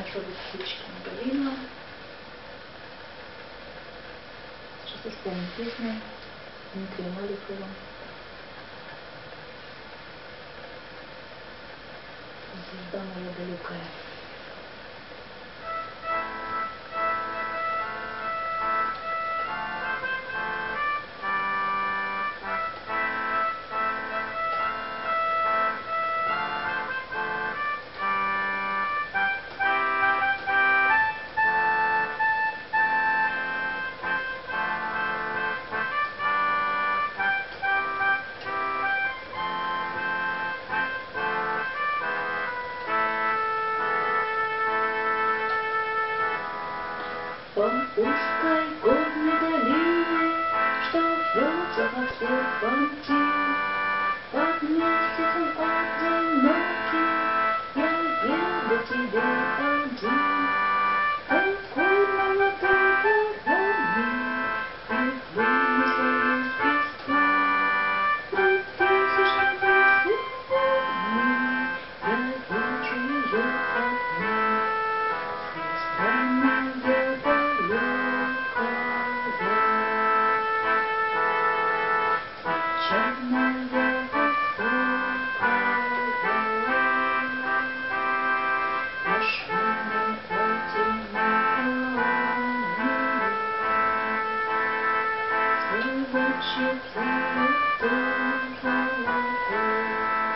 особой птички Галина. Сейчас исполним песню Дмитрия Маликова. Звезда моя далекая. По узкой горной долине, Что вьется во всех пути, Под месяцем одинокий Я еду тебе один. Такой молодой ворованный, И вынесла из. При тысячной весны Я вижу ее would you bring me through, through.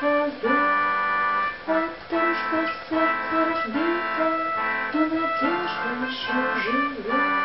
Поет. О том, что сердце разбито, но надежда еще живет.